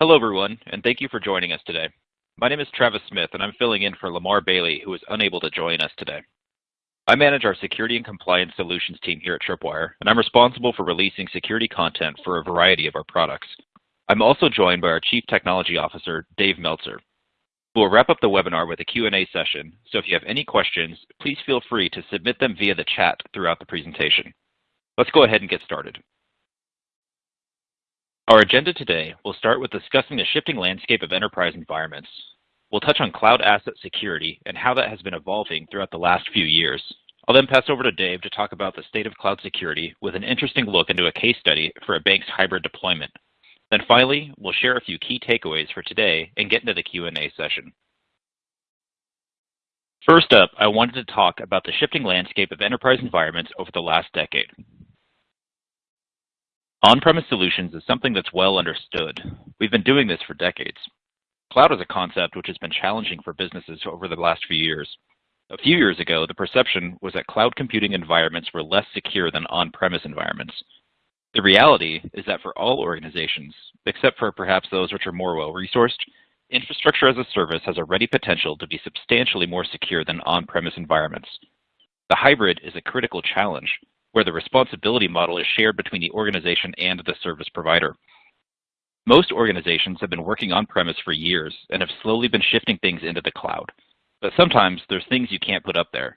Hello, everyone, and thank you for joining us today. My name is Travis Smith, and I'm filling in for Lamar Bailey, who is unable to join us today. I manage our security and compliance solutions team here at Tripwire, and I'm responsible for releasing security content for a variety of our products. I'm also joined by our Chief Technology Officer, Dave Meltzer. We'll wrap up the webinar with a Q&A session, so if you have any questions, please feel free to submit them via the chat throughout the presentation. Let's go ahead and get started. Our agenda today will start with discussing the shifting landscape of enterprise environments. We'll touch on cloud asset security and how that has been evolving throughout the last few years. I'll then pass over to Dave to talk about the state of cloud security with an interesting look into a case study for a bank's hybrid deployment. Then finally, we'll share a few key takeaways for today and get into the Q&A session. First up, I wanted to talk about the shifting landscape of enterprise environments over the last decade. On-premise solutions is something that's well understood. We've been doing this for decades. Cloud is a concept which has been challenging for businesses over the last few years. A few years ago, the perception was that cloud computing environments were less secure than on-premise environments. The reality is that for all organizations, except for perhaps those which are more well-resourced, infrastructure as a service has a ready potential to be substantially more secure than on-premise environments. The hybrid is a critical challenge where the responsibility model is shared between the organization and the service provider. Most organizations have been working on-premise for years and have slowly been shifting things into the cloud. But sometimes there's things you can't put up there.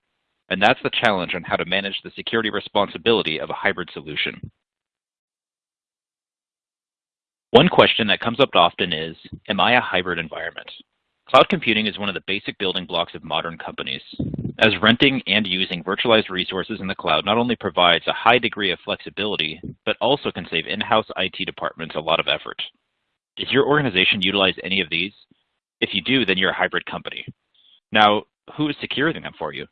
And that's the challenge on how to manage the security responsibility of a hybrid solution. One question that comes up often is, am I a hybrid environment? Cloud computing is one of the basic building blocks of modern companies, as renting and using virtualized resources in the cloud not only provides a high degree of flexibility, but also can save in-house IT departments a lot of effort. Does your organization utilize any of these? If you do, then you're a hybrid company. Now, who is securing them for you?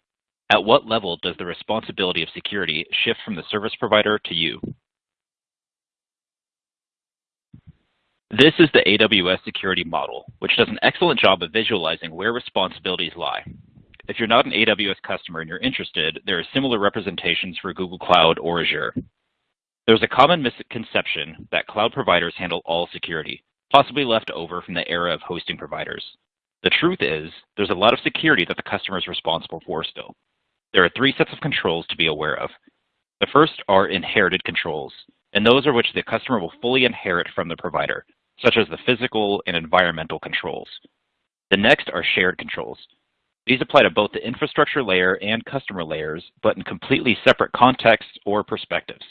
At what level does the responsibility of security shift from the service provider to you? This is the AWS security model, which does an excellent job of visualizing where responsibilities lie. If you're not an AWS customer and you're interested, there are similar representations for Google Cloud or Azure. There's a common misconception that cloud providers handle all security, possibly left over from the era of hosting providers. The truth is, there's a lot of security that the customer is responsible for still. There are three sets of controls to be aware of. The first are inherited controls, and those are which the customer will fully inherit from the provider such as the physical and environmental controls. The next are shared controls. These apply to both the infrastructure layer and customer layers, but in completely separate contexts or perspectives.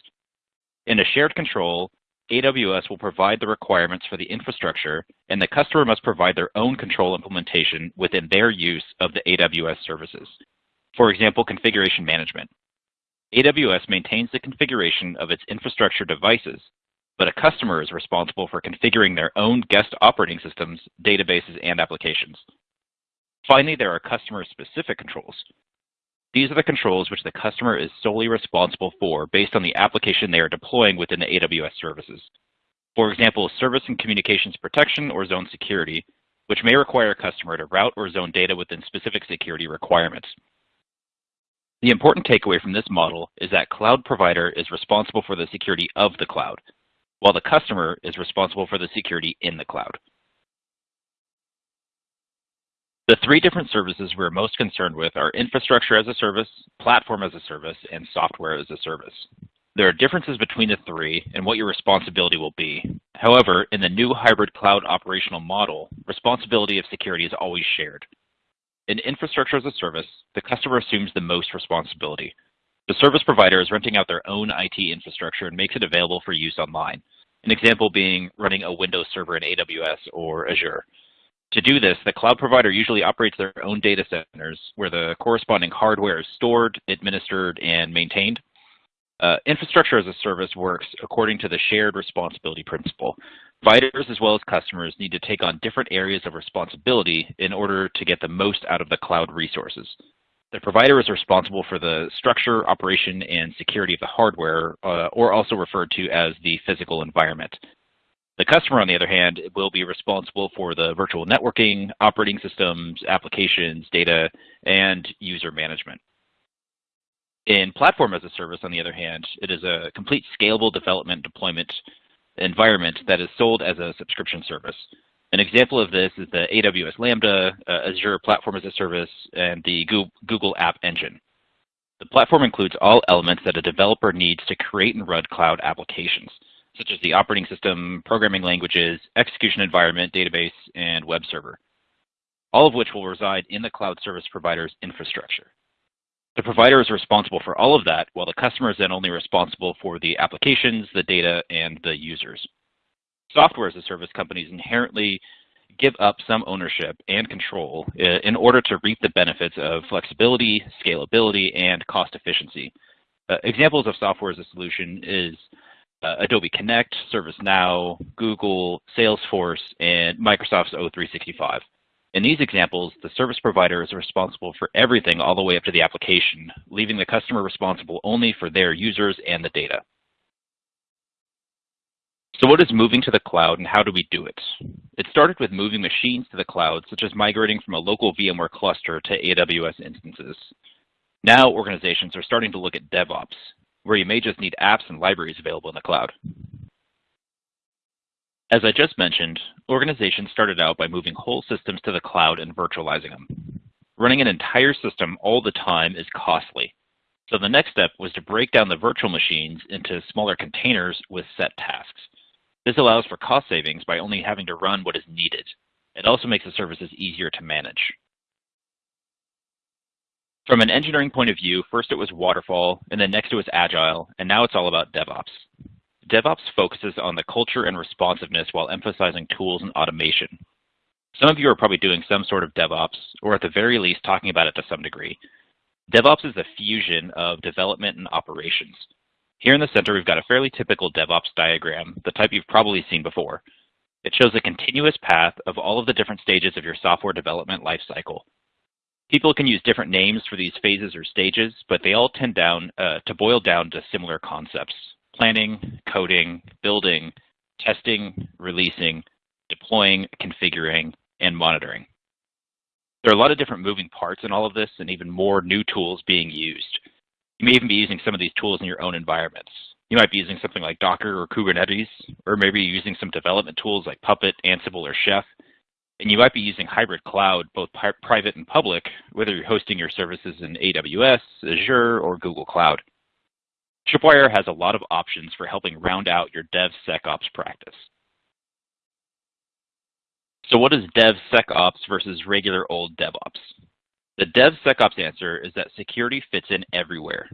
In a shared control, AWS will provide the requirements for the infrastructure, and the customer must provide their own control implementation within their use of the AWS services. For example, configuration management. AWS maintains the configuration of its infrastructure devices, but a customer is responsible for configuring their own guest operating systems, databases, and applications. Finally, there are customer-specific controls. These are the controls which the customer is solely responsible for based on the application they are deploying within the AWS services. For example, service and communications protection or zone security, which may require a customer to route or zone data within specific security requirements. The important takeaway from this model is that cloud provider is responsible for the security of the cloud, while the customer is responsible for the security in the cloud. The three different services we're most concerned with are infrastructure as a service, platform as a service, and software as a service. There are differences between the three and what your responsibility will be. However, in the new hybrid cloud operational model, responsibility of security is always shared. In infrastructure as a service, the customer assumes the most responsibility. The service provider is renting out their own IT infrastructure and makes it available for use online. An example being running a Windows server in AWS or Azure. To do this, the cloud provider usually operates their own data centers where the corresponding hardware is stored, administered, and maintained. Uh, infrastructure as a service works according to the shared responsibility principle. Providers as well as customers need to take on different areas of responsibility in order to get the most out of the cloud resources. The provider is responsible for the structure, operation, and security of the hardware, uh, or also referred to as the physical environment. The customer, on the other hand, will be responsible for the virtual networking, operating systems, applications, data, and user management. In platform as a service, on the other hand, it is a complete scalable development deployment environment that is sold as a subscription service. An example of this is the AWS Lambda, uh, Azure Platform as a Service, and the Google App Engine. The platform includes all elements that a developer needs to create and run cloud applications, such as the operating system, programming languages, execution environment, database, and web server, all of which will reside in the cloud service provider's infrastructure. The provider is responsible for all of that, while the customer is then only responsible for the applications, the data, and the users. Software as a service companies inherently give up some ownership and control uh, in order to reap the benefits of flexibility, scalability, and cost efficiency. Uh, examples of software as a solution is uh, Adobe Connect, ServiceNow, Google, Salesforce, and Microsoft's O365. In these examples, the service provider is responsible for everything all the way up to the application, leaving the customer responsible only for their users and the data. So what is moving to the cloud and how do we do it? It started with moving machines to the cloud, such as migrating from a local VMware cluster to AWS instances. Now organizations are starting to look at DevOps, where you may just need apps and libraries available in the cloud. As I just mentioned, organizations started out by moving whole systems to the cloud and virtualizing them. Running an entire system all the time is costly. So the next step was to break down the virtual machines into smaller containers with set tasks. This allows for cost savings by only having to run what is needed. It also makes the services easier to manage. From an engineering point of view, first it was waterfall, and then next it was agile, and now it's all about DevOps. DevOps focuses on the culture and responsiveness while emphasizing tools and automation. Some of you are probably doing some sort of DevOps, or at the very least talking about it to some degree. DevOps is the fusion of development and operations. Here in the center, we've got a fairly typical DevOps diagram, the type you've probably seen before. It shows a continuous path of all of the different stages of your software development lifecycle. People can use different names for these phases or stages, but they all tend down uh, to boil down to similar concepts planning, coding, building, testing, releasing, deploying, configuring, and monitoring. There are a lot of different moving parts in all of this and even more new tools being used. You may even be using some of these tools in your own environments. You might be using something like Docker or Kubernetes, or maybe using some development tools like Puppet, Ansible, or Chef. And you might be using hybrid cloud, both private and public, whether you're hosting your services in AWS, Azure, or Google Cloud. Tripwire has a lot of options for helping round out your DevSecOps practice. So what is DevSecOps versus regular old DevOps? The DevSecOps answer is that security fits in everywhere.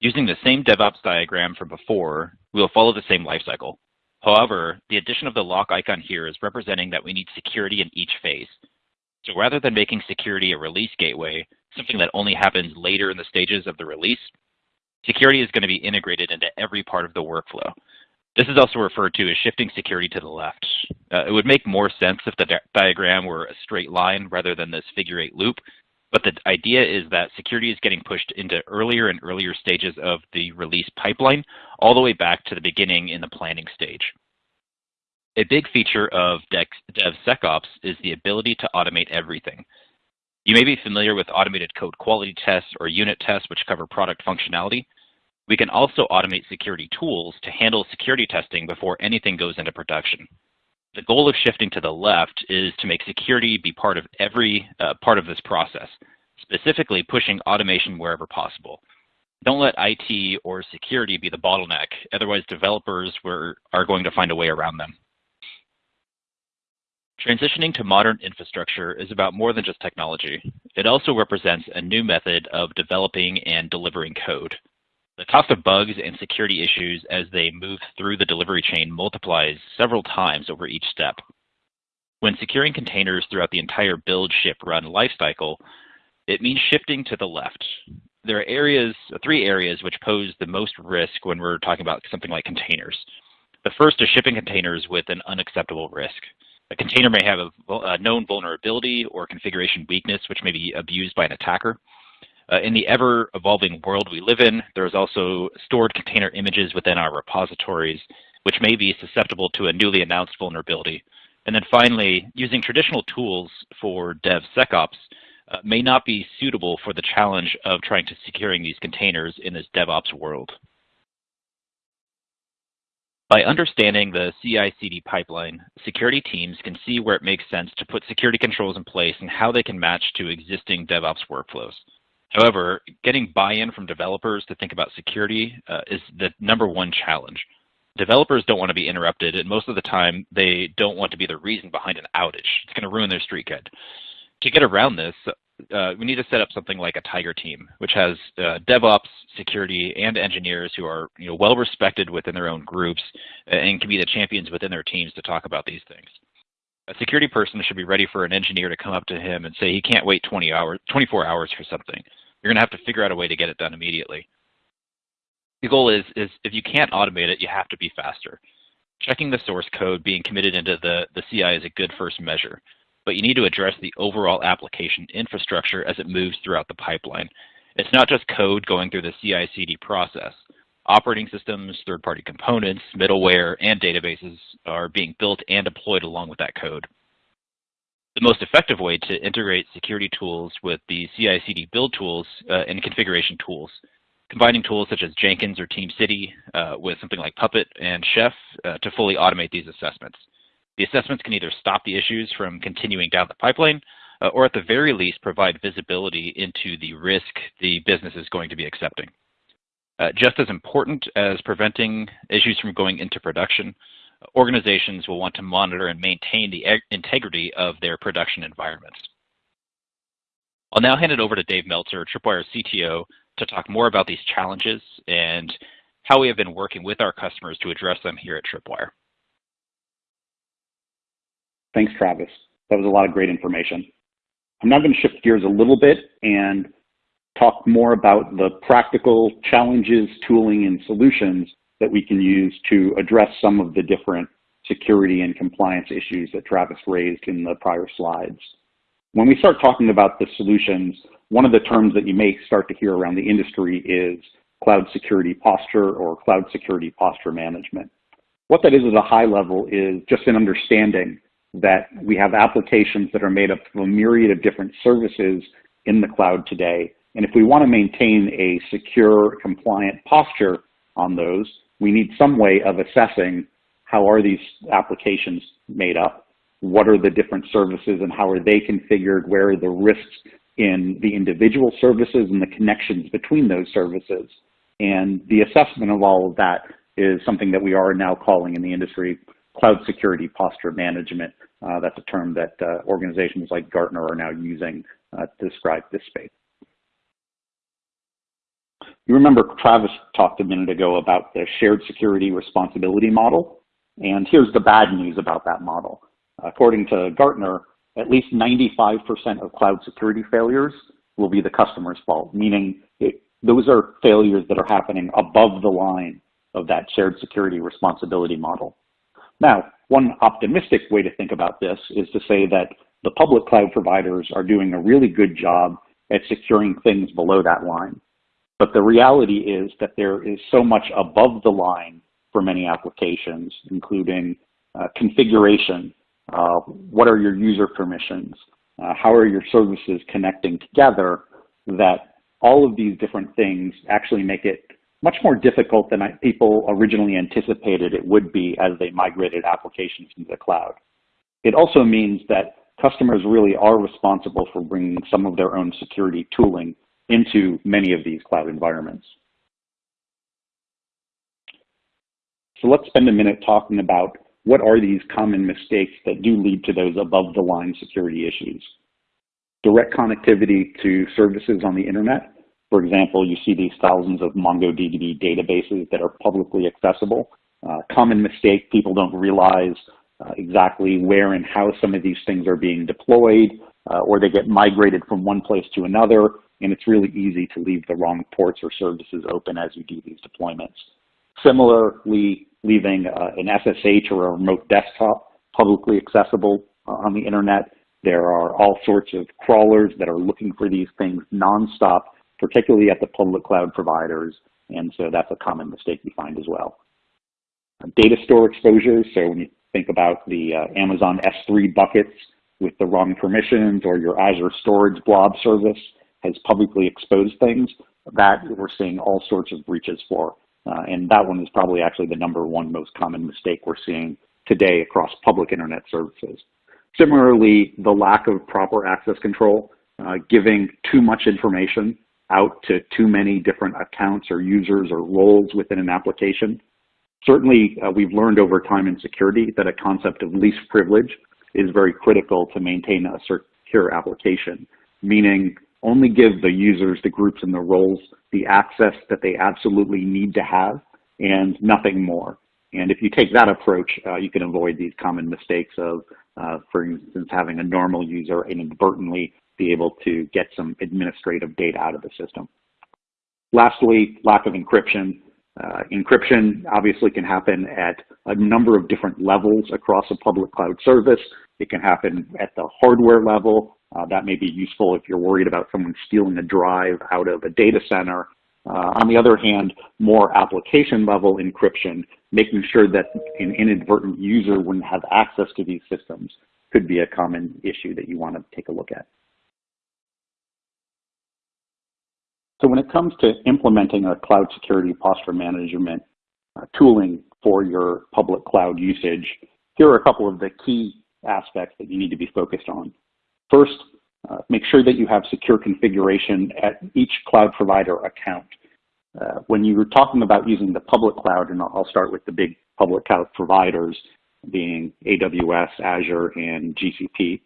Using the same DevOps diagram from before, we will follow the same lifecycle. However, the addition of the lock icon here is representing that we need security in each phase. So rather than making security a release gateway, something that only happens later in the stages of the release, Security is going to be integrated into every part of the workflow. This is also referred to as shifting security to the left. Uh, it would make more sense if the di diagram were a straight line rather than this figure eight loop, but the idea is that security is getting pushed into earlier and earlier stages of the release pipeline, all the way back to the beginning in the planning stage. A big feature of DevSecOps is the ability to automate everything. You may be familiar with automated code quality tests or unit tests, which cover product functionality. We can also automate security tools to handle security testing before anything goes into production. The goal of shifting to the left is to make security be part of every uh, part of this process, specifically pushing automation wherever possible. Don't let IT or security be the bottleneck, otherwise developers were, are going to find a way around them. Transitioning to modern infrastructure is about more than just technology. It also represents a new method of developing and delivering code. The cost of bugs and security issues as they move through the delivery chain multiplies several times over each step. When securing containers throughout the entire build, ship, run lifecycle, it means shifting to the left. There are areas, three areas which pose the most risk when we're talking about something like containers. The first is shipping containers with an unacceptable risk. A container may have a, a known vulnerability or configuration weakness which may be abused by an attacker. Uh, in the ever-evolving world we live in, there's also stored container images within our repositories, which may be susceptible to a newly announced vulnerability. And then finally, using traditional tools for DevSecOps uh, may not be suitable for the challenge of trying to securing these containers in this DevOps world. By understanding the CI-CD pipeline, security teams can see where it makes sense to put security controls in place and how they can match to existing DevOps workflows. However, getting buy-in from developers to think about security uh, is the number one challenge. Developers don't want to be interrupted, and most of the time, they don't want to be the reason behind an outage. It's going to ruin their street cred. To get around this, uh, we need to set up something like a Tiger team, which has uh, DevOps, security, and engineers who are you know, well respected within their own groups and can be the champions within their teams to talk about these things. A security person should be ready for an engineer to come up to him and say he can't wait 20 hours, 24 hours for something. You're going to have to figure out a way to get it done immediately. The goal is, is if you can't automate it, you have to be faster. Checking the source code being committed into the, the CI is a good first measure but you need to address the overall application infrastructure as it moves throughout the pipeline. It's not just code going through the CI-CD process. Operating systems, third-party components, middleware, and databases are being built and deployed along with that code. The most effective way to integrate security tools with the CI-CD build tools uh, and configuration tools, combining tools such as Jenkins or TeamCity uh, with something like Puppet and Chef uh, to fully automate these assessments. The assessments can either stop the issues from continuing down the pipeline, uh, or at the very least provide visibility into the risk the business is going to be accepting. Uh, just as important as preventing issues from going into production, organizations will want to monitor and maintain the integrity of their production environments. I'll now hand it over to Dave Meltzer, Tripwire's CTO, to talk more about these challenges and how we have been working with our customers to address them here at Tripwire. Thanks, Travis. That was a lot of great information. I'm now going to shift gears a little bit and talk more about the practical challenges, tooling, and solutions that we can use to address some of the different security and compliance issues that Travis raised in the prior slides. When we start talking about the solutions, one of the terms that you may start to hear around the industry is cloud security posture or cloud security posture management. What that is at a high level is just an understanding that we have applications that are made up of a myriad of different services in the cloud today. And if we want to maintain a secure, compliant posture on those, we need some way of assessing how are these applications made up, what are the different services and how are they configured, where are the risks in the individual services and the connections between those services. And the assessment of all of that is something that we are now calling in the industry cloud security posture management. Uh, that's a term that uh, organizations like Gartner are now using uh, to describe this space. You remember Travis talked a minute ago about the shared security responsibility model, and here's the bad news about that model. According to Gartner, at least 95% of cloud security failures will be the customer's fault, meaning it, those are failures that are happening above the line of that shared security responsibility model. Now, one optimistic way to think about this is to say that the public cloud providers are doing a really good job at securing things below that line. But the reality is that there is so much above the line for many applications, including uh, configuration, uh, what are your user permissions, uh, how are your services connecting together, that all of these different things actually make it much more difficult than people originally anticipated it would be as they migrated applications into the cloud. It also means that customers really are responsible for bringing some of their own security tooling into many of these cloud environments. So let's spend a minute talking about what are these common mistakes that do lead to those above the line security issues. Direct connectivity to services on the internet for example, you see these thousands of MongoDB databases that are publicly accessible. Uh, common mistake, people don't realize uh, exactly where and how some of these things are being deployed, uh, or they get migrated from one place to another, and it's really easy to leave the wrong ports or services open as we do these deployments. Similarly, leaving uh, an SSH or a remote desktop publicly accessible uh, on the internet, there are all sorts of crawlers that are looking for these things nonstop particularly at the public cloud providers, and so that's a common mistake we find as well. Data store exposure, so when you think about the uh, Amazon S3 buckets with the wrong permissions or your Azure Storage Blob service has publicly exposed things, that we're seeing all sorts of breaches for. Uh, and that one is probably actually the number one most common mistake we're seeing today across public internet services. Similarly, the lack of proper access control, uh, giving too much information out to too many different accounts or users or roles within an application. Certainly, uh, we've learned over time in security that a concept of least privilege is very critical to maintain a secure application, meaning only give the users, the groups, and the roles the access that they absolutely need to have and nothing more. And if you take that approach, uh, you can avoid these common mistakes of, uh, for instance, having a normal user inadvertently be able to get some administrative data out of the system. Lastly, lack of encryption. Uh, encryption obviously can happen at a number of different levels across a public cloud service. It can happen at the hardware level. Uh, that may be useful if you're worried about someone stealing a drive out of a data center. Uh, on the other hand, more application level encryption, making sure that an inadvertent user wouldn't have access to these systems could be a common issue that you want to take a look at. So when it comes to implementing a cloud security posture management uh, tooling for your public cloud usage, here are a couple of the key aspects that you need to be focused on. First, uh, make sure that you have secure configuration at each cloud provider account. Uh, when you're talking about using the public cloud, and I'll start with the big public cloud providers being AWS, Azure, and GCP,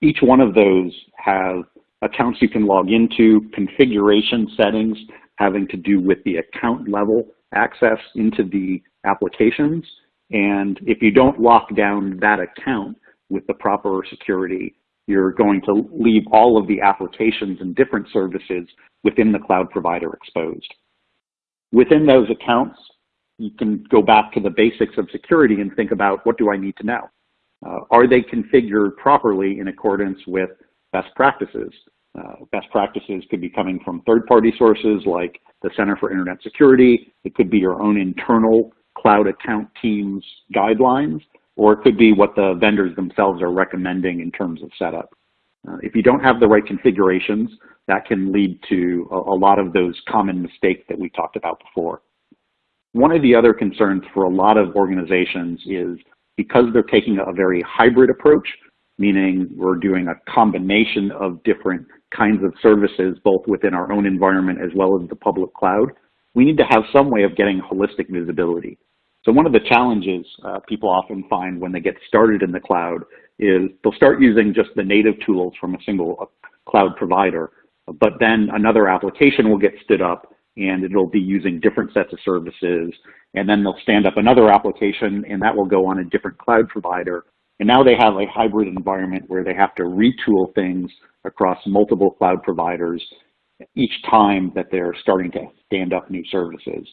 each one of those have accounts you can log into, configuration settings having to do with the account level access into the applications. And if you don't lock down that account with the proper security, you're going to leave all of the applications and different services within the cloud provider exposed. Within those accounts, you can go back to the basics of security and think about what do I need to know? Uh, are they configured properly in accordance with best practices. Uh, best practices could be coming from third-party sources like the Center for Internet Security. It could be your own internal cloud account team's guidelines, or it could be what the vendors themselves are recommending in terms of setup. Uh, if you don't have the right configurations, that can lead to a, a lot of those common mistakes that we talked about before. One of the other concerns for a lot of organizations is because they're taking a very hybrid approach, meaning we're doing a combination of different kinds of services, both within our own environment as well as the public cloud, we need to have some way of getting holistic visibility. So one of the challenges uh, people often find when they get started in the cloud is they'll start using just the native tools from a single uh, cloud provider, but then another application will get stood up and it'll be using different sets of services. And then they'll stand up another application and that will go on a different cloud provider. And now they have a hybrid environment where they have to retool things across multiple cloud providers each time that they're starting to stand up new services.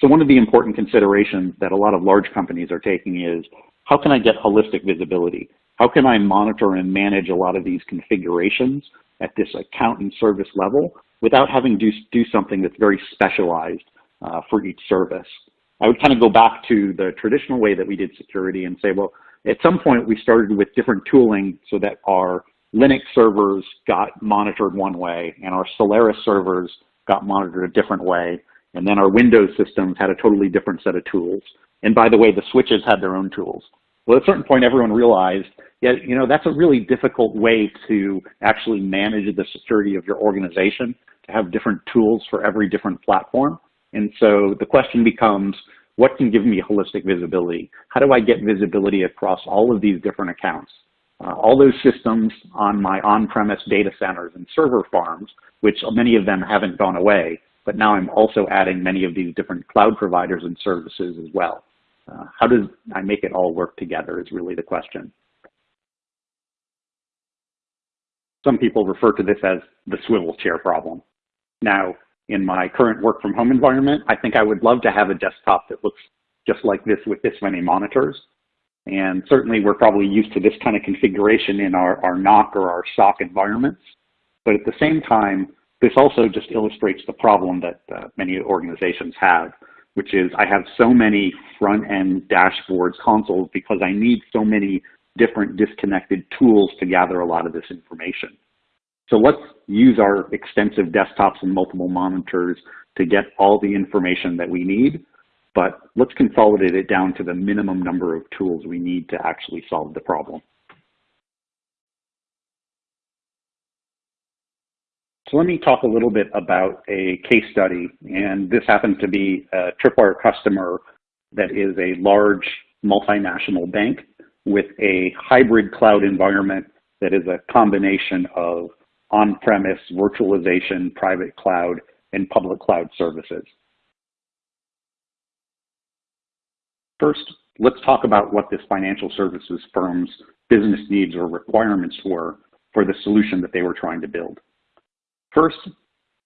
So one of the important considerations that a lot of large companies are taking is, how can I get holistic visibility? How can I monitor and manage a lot of these configurations at this account and service level without having to do something that's very specialized uh, for each service? I would kind of go back to the traditional way that we did security and say, well, at some point, we started with different tooling so that our Linux servers got monitored one way and our Solaris servers got monitored a different way. And then our Windows systems had a totally different set of tools. And by the way, the switches had their own tools. Well, at a certain point, everyone realized, yeah, you know, that's a really difficult way to actually manage the security of your organization, to have different tools for every different platform. And so the question becomes, what can give me holistic visibility? How do I get visibility across all of these different accounts? Uh, all those systems on my on-premise data centers and server farms, which many of them haven't gone away, but now I'm also adding many of these different cloud providers and services as well. Uh, how does I make it all work together is really the question. Some people refer to this as the swivel chair problem. Now, in my current work from home environment, I think I would love to have a desktop that looks just like this with this many monitors. And certainly we're probably used to this kind of configuration in our, our NOC or our SOC environments. But at the same time, this also just illustrates the problem that uh, many organizations have, which is I have so many front-end dashboards, consoles, because I need so many different disconnected tools to gather a lot of this information. So let's use our extensive desktops and multiple monitors to get all the information that we need, but let's consolidate it down to the minimum number of tools we need to actually solve the problem. So let me talk a little bit about a case study, and this happens to be a Tripwire customer that is a large multinational bank with a hybrid cloud environment that is a combination of on-premise virtualization, private cloud, and public cloud services. First, let's talk about what this financial services firm's business needs or requirements were for the solution that they were trying to build. First,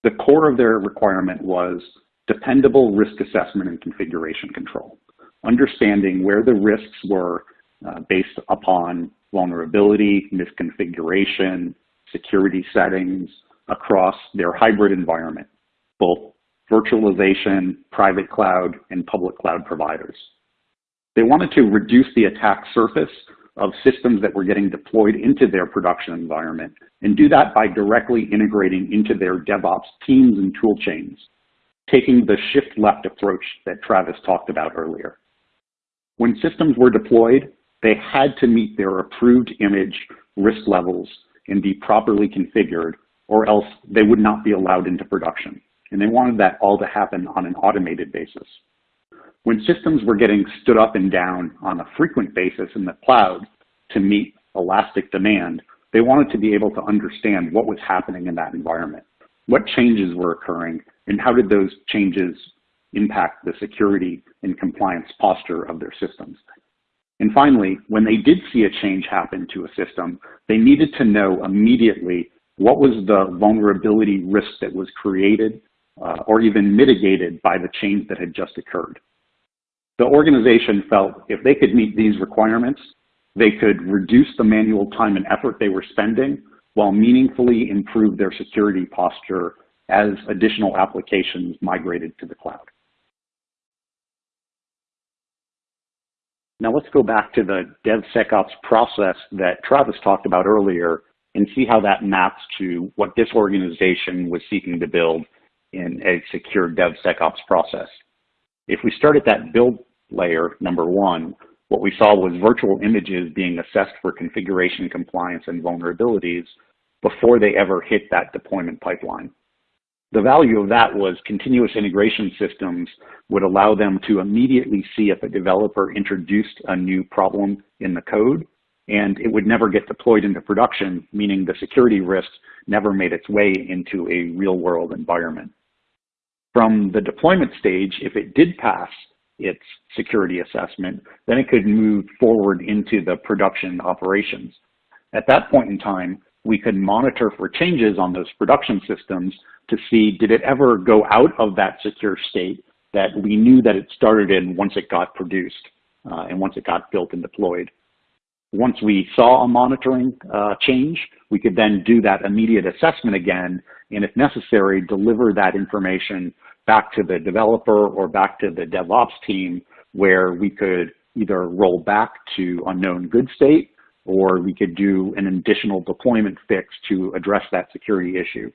the core of their requirement was dependable risk assessment and configuration control, understanding where the risks were uh, based upon vulnerability, misconfiguration, security settings across their hybrid environment, both virtualization, private cloud, and public cloud providers. They wanted to reduce the attack surface of systems that were getting deployed into their production environment and do that by directly integrating into their DevOps teams and tool chains, taking the shift left approach that Travis talked about earlier. When systems were deployed, they had to meet their approved image risk levels and be properly configured or else they would not be allowed into production. And they wanted that all to happen on an automated basis. When systems were getting stood up and down on a frequent basis in the cloud to meet elastic demand, they wanted to be able to understand what was happening in that environment, what changes were occurring, and how did those changes impact the security and compliance posture of their systems. And finally, when they did see a change happen to a system, they needed to know immediately what was the vulnerability risk that was created uh, or even mitigated by the change that had just occurred. The organization felt if they could meet these requirements, they could reduce the manual time and effort they were spending while meaningfully improve their security posture as additional applications migrated to the cloud. Now let's go back to the DevSecOps process that Travis talked about earlier and see how that maps to what this organization was seeking to build in a secure DevSecOps process. If we start at that build layer, number one, what we saw was virtual images being assessed for configuration compliance and vulnerabilities before they ever hit that deployment pipeline. The value of that was continuous integration systems would allow them to immediately see if a developer introduced a new problem in the code and it would never get deployed into production, meaning the security risk never made its way into a real world environment. From the deployment stage, if it did pass its security assessment, then it could move forward into the production operations. At that point in time, we could monitor for changes on those production systems to see did it ever go out of that secure state that we knew that it started in once it got produced uh, and once it got built and deployed. Once we saw a monitoring uh, change, we could then do that immediate assessment again, and if necessary, deliver that information back to the developer or back to the DevOps team where we could either roll back to unknown good state or we could do an additional deployment fix to address that security issue.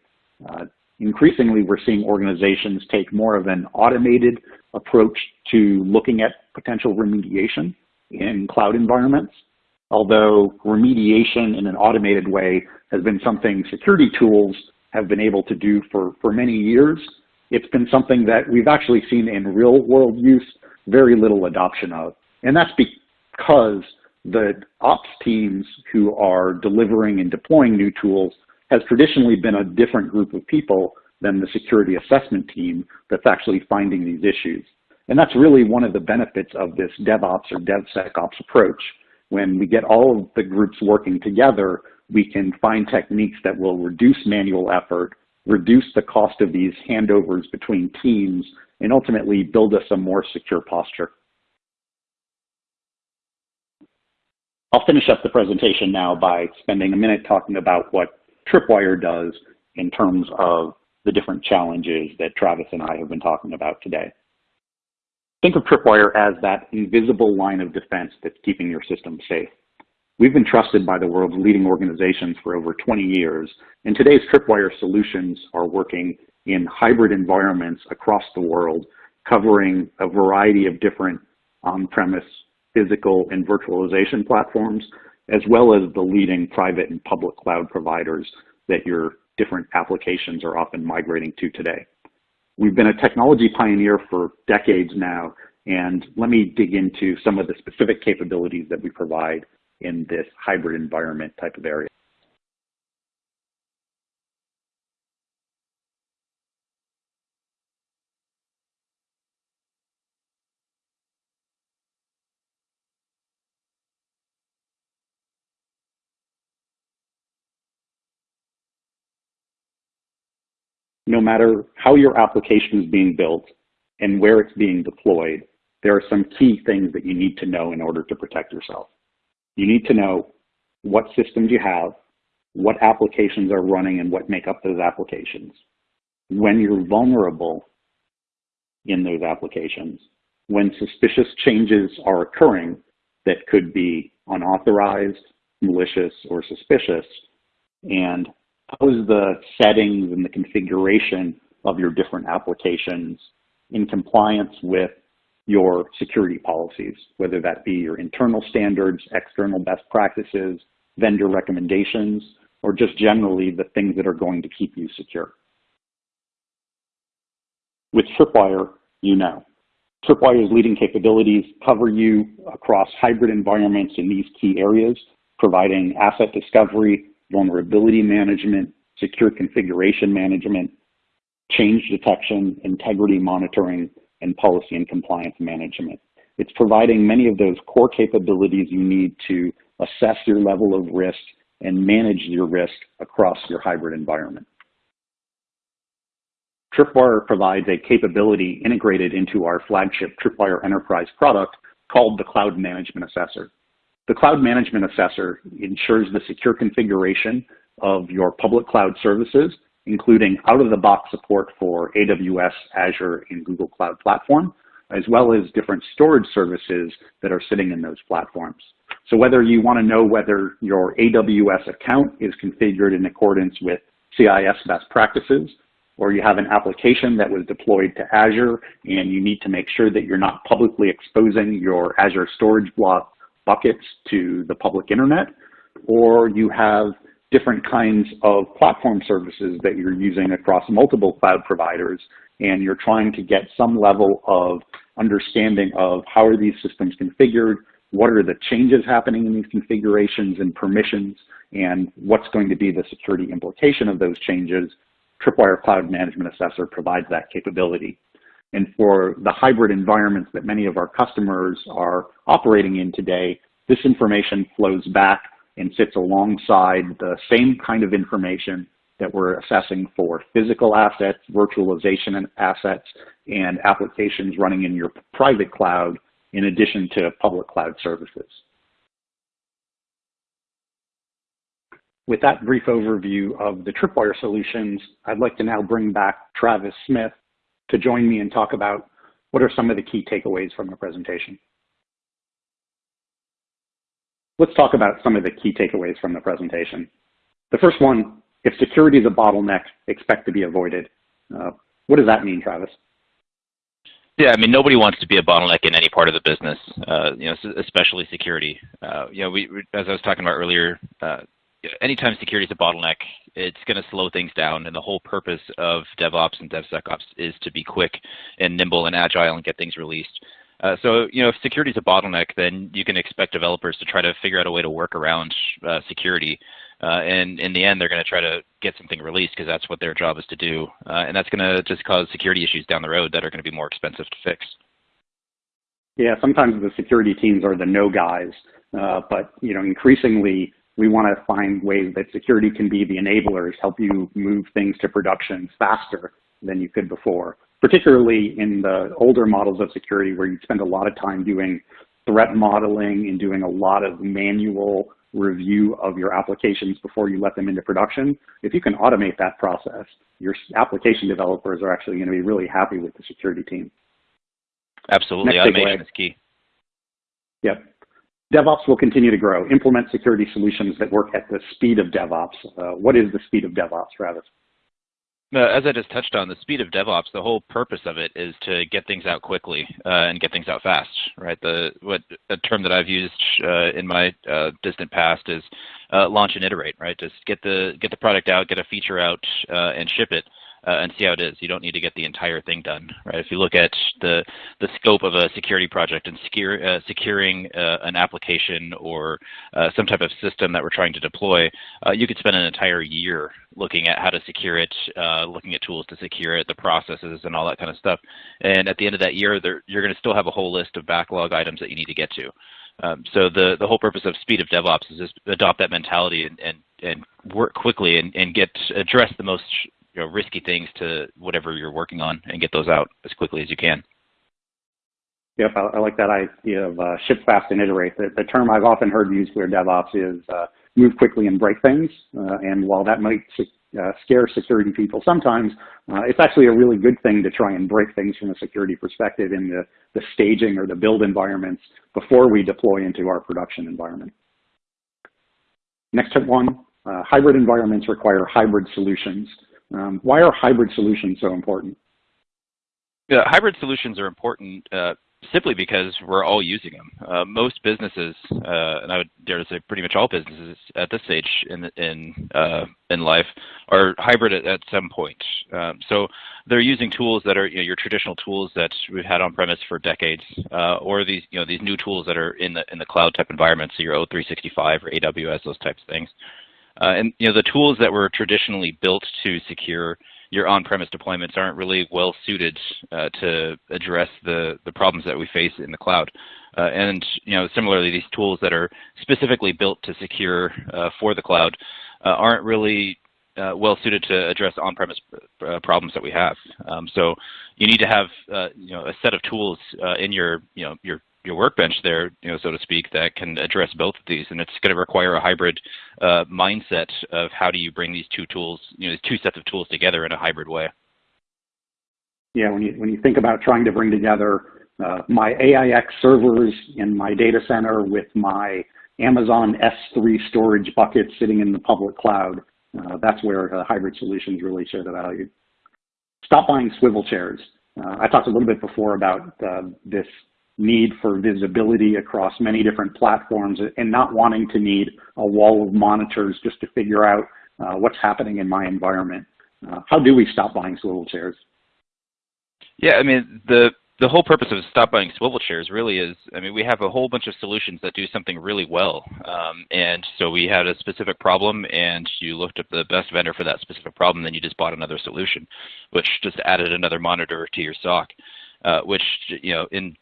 Uh, increasingly, we're seeing organizations take more of an automated approach to looking at potential remediation in cloud environments. Although remediation in an automated way has been something security tools have been able to do for, for many years, it's been something that we've actually seen in real world use very little adoption of. And that's because the ops teams who are delivering and deploying new tools has traditionally been a different group of people than the security assessment team that's actually finding these issues. And that's really one of the benefits of this DevOps or DevSecOps approach. When we get all of the groups working together, we can find techniques that will reduce manual effort, reduce the cost of these handovers between teams, and ultimately build us a more secure posture. I'll finish up the presentation now by spending a minute talking about what Tripwire does in terms of the different challenges that Travis and I have been talking about today. Think of Tripwire as that invisible line of defense that's keeping your system safe. We've been trusted by the world's leading organizations for over 20 years, and today's Tripwire solutions are working in hybrid environments across the world, covering a variety of different on-premise physical and virtualization platforms, as well as the leading private and public cloud providers that your different applications are often migrating to today. We've been a technology pioneer for decades now, and let me dig into some of the specific capabilities that we provide in this hybrid environment type of area. no matter how your application is being built and where it's being deployed, there are some key things that you need to know in order to protect yourself. You need to know what systems you have, what applications are running and what make up those applications. When you're vulnerable in those applications, when suspicious changes are occurring that could be unauthorized, malicious, or suspicious, and how is the settings and the configuration of your different applications in compliance with your security policies, whether that be your internal standards, external best practices, vendor recommendations, or just generally the things that are going to keep you secure. With Tripwire, you know. Tripwire's leading capabilities cover you across hybrid environments in these key areas, providing asset discovery, vulnerability management, secure configuration management, change detection, integrity monitoring, and policy and compliance management. It's providing many of those core capabilities you need to assess your level of risk and manage your risk across your hybrid environment. Tripwire provides a capability integrated into our flagship Tripwire Enterprise product called the Cloud Management Assessor. The Cloud Management Assessor ensures the secure configuration of your public cloud services, including out-of-the-box support for AWS, Azure, and Google Cloud Platform, as well as different storage services that are sitting in those platforms. So whether you want to know whether your AWS account is configured in accordance with CIS best practices, or you have an application that was deployed to Azure and you need to make sure that you're not publicly exposing your Azure storage blob buckets to the public internet, or you have different kinds of platform services that you're using across multiple cloud providers, and you're trying to get some level of understanding of how are these systems configured, what are the changes happening in these configurations and permissions, and what's going to be the security implication of those changes, Tripwire Cloud Management Assessor provides that capability. And for the hybrid environments that many of our customers are operating in today, this information flows back and sits alongside the same kind of information that we're assessing for physical assets, virtualization assets, and applications running in your private cloud in addition to public cloud services. With that brief overview of the Tripwire solutions, I'd like to now bring back Travis Smith to join me and talk about what are some of the key takeaways from the presentation. Let's talk about some of the key takeaways from the presentation. The first one, if security is a bottleneck, expect to be avoided. Uh, what does that mean, Travis? Yeah, I mean, nobody wants to be a bottleneck in any part of the business, uh, you know, especially security. Uh, you know, we, as I was talking about earlier, uh, anytime security is a bottleneck, it's going to slow things down. And the whole purpose of DevOps and DevSecOps is to be quick and nimble and agile and get things released. Uh, so, you know, if security is a bottleneck, then you can expect developers to try to figure out a way to work around uh, security. Uh, and in the end, they're going to try to get something released because that's what their job is to do. Uh, and that's going to just cause security issues down the road that are going to be more expensive to fix. Yeah, sometimes the security teams are the no guys, uh, but you know, increasingly we want to find ways that security can be the enablers, help you move things to production faster than you could before, particularly in the older models of security where you spend a lot of time doing threat modeling and doing a lot of manual review of your applications before you let them into production. If you can automate that process, your application developers are actually going to be really happy with the security team. Absolutely, Next automation is key. Yep. DevOps will continue to grow, implement security solutions that work at the speed of DevOps. Uh, what is the speed of DevOps, Travis? Uh, as I just touched on, the speed of DevOps, the whole purpose of it is to get things out quickly uh, and get things out fast, right? The what a term that I've used uh, in my uh, distant past is uh, launch and iterate, right? Just get the get the product out, get a feature out, uh, and ship it uh, and see how it is. You don't need to get the entire thing done, right? If you look at the the scope of a security project and secure, uh, securing uh, an application or uh, some type of system that we're trying to deploy, uh, you could spend an entire year looking at how to secure it, uh, looking at tools to secure it, the processes, and all that kind of stuff. And at the end of that year, there, you're going to still have a whole list of backlog items that you need to get to. Um, so the, the whole purpose of speed of DevOps is just adopt that mentality and, and, and work quickly and, and get address the most you know, risky things to whatever you're working on and get those out as quickly as you can. Yep, I, I like that idea of uh, ship fast and iterate. The, the, term I've often heard used for DevOps is uh, move quickly and break things. Uh, and while that might uh, scare security people sometimes, uh, it's actually a really good thing to try and break things from a security perspective in the, the staging or the build environments before we deploy into our production environment. Next tip one, uh, hybrid environments require hybrid solutions. Um, why are hybrid solutions so important? Yeah, hybrid solutions are important uh, simply because we're all using them. Uh, most businesses, uh, and I would dare to say pretty much all businesses at this stage in in uh, in life, are hybrid at, at some point. Um, so they're using tools that are you know, your traditional tools that we've had on premise for decades, uh, or these you know these new tools that are in the in the cloud type environment, so your O365 or AWS, those types of things. Uh, and you know the tools that were traditionally built to secure your on-premise deployments aren't really well suited uh, to address the the problems that we face in the cloud. Uh, and you know similarly, these tools that are specifically built to secure uh, for the cloud uh, aren't really uh, well suited to address on-premise problems that we have. Um, so you need to have you know a set of tools in your you know your your workbench there, you know, so to speak, that can address both of these. And it's going to require a hybrid uh, mindset of how do you bring these two tools, you know, these two sets of tools together in a hybrid way. Yeah, when you when you think about trying to bring together uh, my AIX servers in my data center with my Amazon S3 storage bucket sitting in the public cloud, uh, that's where hybrid solutions really show the value. Stop buying swivel chairs. Uh, I talked a little bit before about uh, this need for visibility across many different platforms and not wanting to need a wall of monitors just to figure out uh, what's happening in my environment. Uh, how do we stop buying swivel chairs? Yeah, I mean, the the whole purpose of stop buying swivel chairs really is, I mean, we have a whole bunch of solutions that do something really well. Um, and so we had a specific problem and you looked at the best vendor for that specific problem, then you just bought another solution, which just added another monitor to your SOC, uh, which, you know, in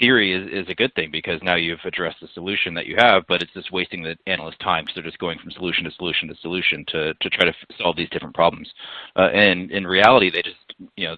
theory is, is a good thing because now you've addressed the solution that you have, but it's just wasting the analyst time because they're just going from solution to solution to solution to, to try to solve these different problems. Uh, and in reality, they just, you know,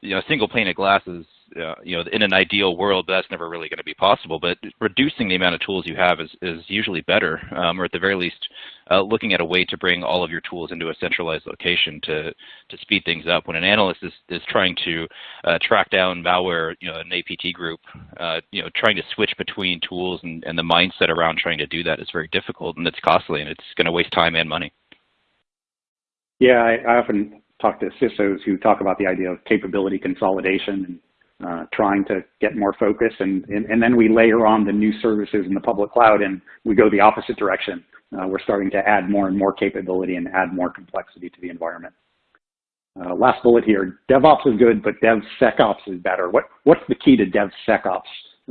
you know, a single pane of glass is uh, you know, in an ideal world, that's never really going to be possible. But reducing the amount of tools you have is, is usually better, um, or at the very least, uh, looking at a way to bring all of your tools into a centralized location to to speed things up. When an analyst is, is trying to uh, track down malware, you know, an APT group, uh, you know, trying to switch between tools and, and the mindset around trying to do that is very difficult and it's costly and it's going to waste time and money. Yeah, I, I often talk to CISOs who talk about the idea of capability consolidation and uh, trying to get more focus. And, and, and, then we layer on the new services in the public cloud and we go the opposite direction. Uh, we're starting to add more and more capability and add more complexity to the environment. Uh, last bullet here, DevOps is good, but DevSecOps is better. What, what's the key to DevSecOps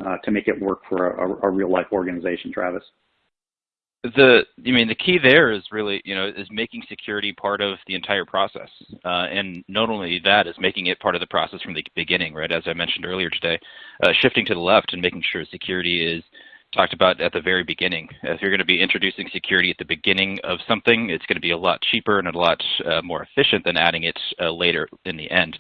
uh, to make it work for a, a real life organization, Travis? The I mean the key there is really you know is making security part of the entire process, uh, and not only that is making it part of the process from the beginning, right? As I mentioned earlier today, uh, shifting to the left and making sure security is talked about at the very beginning. If you're going to be introducing security at the beginning of something, it's going to be a lot cheaper and a lot uh, more efficient than adding it uh, later in the end.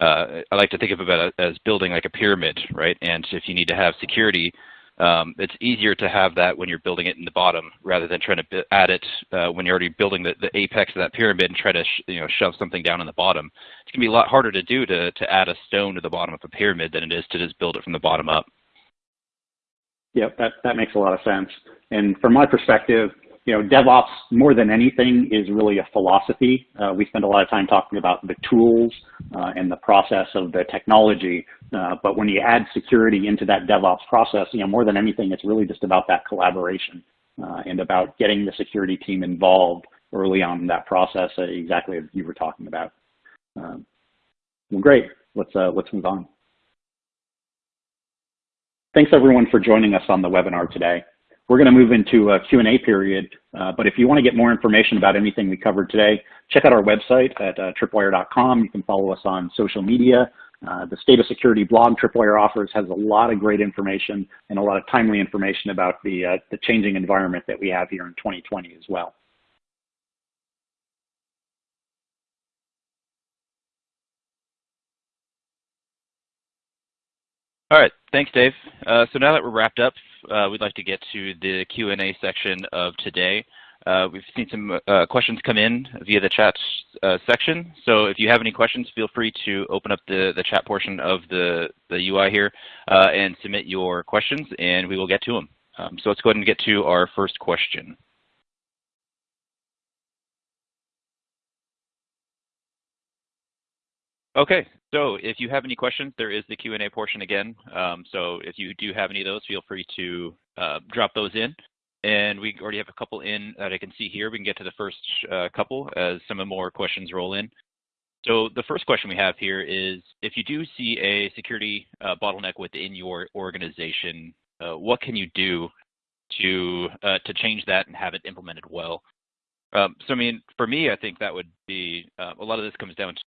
Uh, I like to think of it as building like a pyramid, right? And if you need to have security um, it's easier to have that when you're building it in the bottom rather than trying to add it uh, when you're already building the, the apex of that pyramid and try to you know shove something down in the bottom. It's to be a lot harder to do to, to add a stone to the bottom of a pyramid than it is to just build it from the bottom up. Yep, that, that makes a lot of sense. And from my perspective, you know, DevOps more than anything is really a philosophy. Uh, we spend a lot of time talking about the tools uh, and the process of the technology, uh, but when you add security into that DevOps process, you know, more than anything, it's really just about that collaboration uh, and about getting the security team involved early on in that process, uh, exactly as you were talking about. Um, well, great. Let's uh, let's move on. Thanks everyone for joining us on the webinar today. We're going to move into a Q&A period, uh, but if you want to get more information about anything we covered today, check out our website at uh, tripwire.com. You can follow us on social media. Uh, the State of Security blog Tripwire offers has a lot of great information and a lot of timely information about the, uh, the changing environment that we have here in 2020 as well. All right, thanks, Dave. Uh, so now that we're wrapped up, we'd like to get to the Q&A section of today. Uh, we've seen some uh, questions come in via the chat uh, section. So if you have any questions, feel free to open up the, the chat portion of the, the UI here uh, and submit your questions, and we will get to them. Um, so let's go ahead and get to our first question. Okay, so if you have any questions, there is the Q&A portion again. Um, so if you do have any of those, feel free to uh, drop those in. And we already have a couple in that I can see here. We can get to the first uh, couple as some of more questions roll in. So the first question we have here is, if you do see a security uh, bottleneck within your organization, uh, what can you do to, uh, to change that and have it implemented well? Um, so I mean, for me, I think that would be, uh, a lot of this comes down